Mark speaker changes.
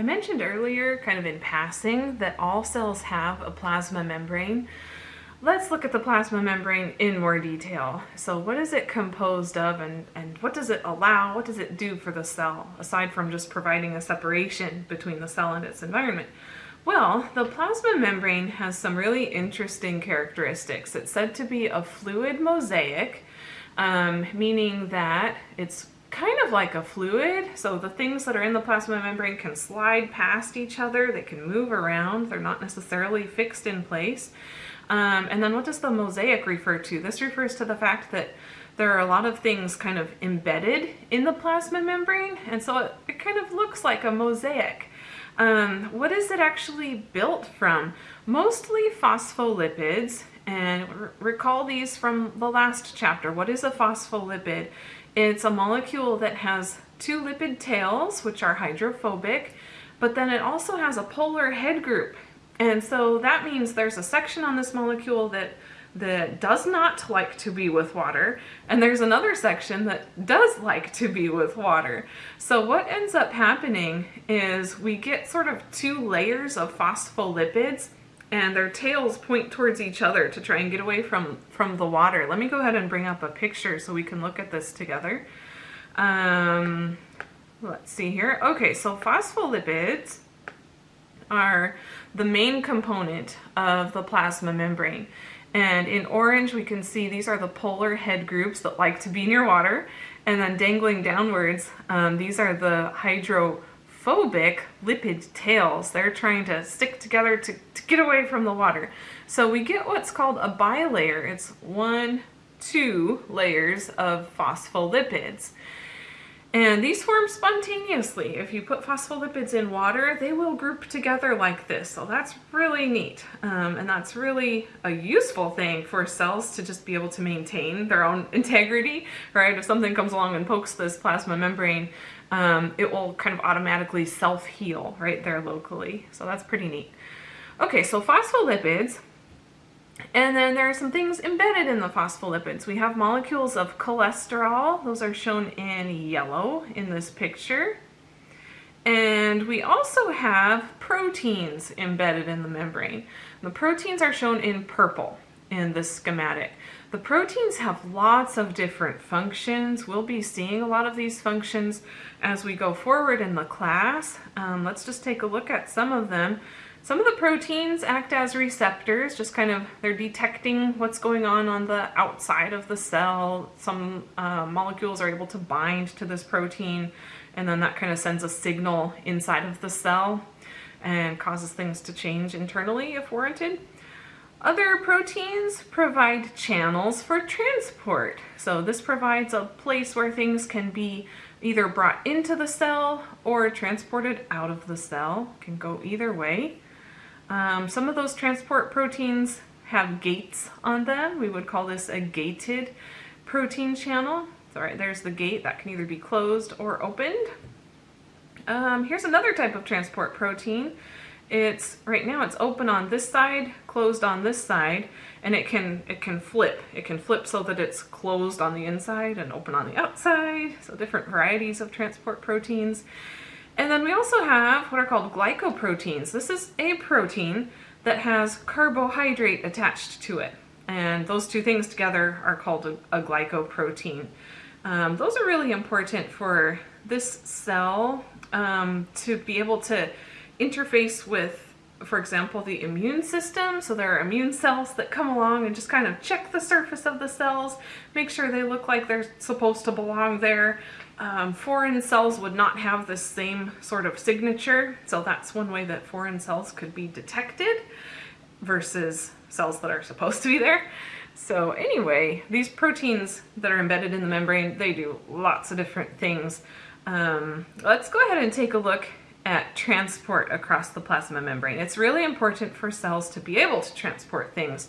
Speaker 1: I mentioned earlier, kind of in passing, that all cells have a plasma membrane. Let's look at the plasma membrane in more detail. So what is it composed of and, and what does it allow, what does it do for the cell, aside from just providing a separation between the cell and its environment? Well, the plasma membrane has some really interesting characteristics. It's said to be a fluid mosaic, um, meaning that it's kind of like a fluid. So the things that are in the plasma membrane can slide past each other. They can move around. They're not necessarily fixed in place. Um, and then what does the mosaic refer to? This refers to the fact that there are a lot of things kind of embedded in the plasma membrane. And so it, it kind of looks like a mosaic. Um, what is it actually built from? Mostly phospholipids. And recall these from the last chapter. What is a phospholipid? It's a molecule that has two lipid tails, which are hydrophobic, but then it also has a polar head group. And so that means there's a section on this molecule that that does not like to be with water, and there's another section that does like to be with water. So what ends up happening is we get sort of two layers of phospholipids and their tails point towards each other to try and get away from, from the water. Let me go ahead and bring up a picture so we can look at this together. Um, let's see here. Okay, so phospholipids are the main component of the plasma membrane. And in orange, we can see these are the polar head groups that like to be near water. And then dangling downwards, um, these are the hydro phobic lipid tails. They're trying to stick together to, to get away from the water. So we get what's called a bilayer. It's one, two layers of phospholipids. And these form spontaneously. If you put phospholipids in water, they will group together like this. So that's really neat. Um, and that's really a useful thing for cells to just be able to maintain their own integrity, right? If something comes along and pokes this plasma membrane, um, it will kind of automatically self-heal right there locally. So that's pretty neat. Okay, so phospholipids and then there are some things embedded in the phospholipids. We have molecules of cholesterol. Those are shown in yellow in this picture. And we also have proteins embedded in the membrane. The proteins are shown in purple in this schematic. The proteins have lots of different functions. We'll be seeing a lot of these functions as we go forward in the class. Um, let's just take a look at some of them. Some of the proteins act as receptors, just kind of, they're detecting what's going on on the outside of the cell. Some uh, molecules are able to bind to this protein, and then that kind of sends a signal inside of the cell and causes things to change internally if warranted. Other proteins provide channels for transport. So this provides a place where things can be either brought into the cell or transported out of the cell. Can go either way. Um, some of those transport proteins have gates on them. We would call this a gated protein channel. Right, there's the gate that can either be closed or opened. Um, here's another type of transport protein. It's right now it's open on this side, closed on this side, and it can it can flip. It can flip so that it's closed on the inside and open on the outside. So different varieties of transport proteins. And then we also have what are called glycoproteins. This is a protein that has carbohydrate attached to it. And those two things together are called a, a glycoprotein. Um, those are really important for this cell um, to be able to interface with for example, the immune system. So there are immune cells that come along and just kind of check the surface of the cells, make sure they look like they're supposed to belong there. Um, foreign cells would not have the same sort of signature, so that's one way that foreign cells could be detected versus cells that are supposed to be there. So anyway, these proteins that are embedded in the membrane, they do lots of different things. Um, let's go ahead and take a look transport across the plasma membrane. It's really important for cells to be able to transport things.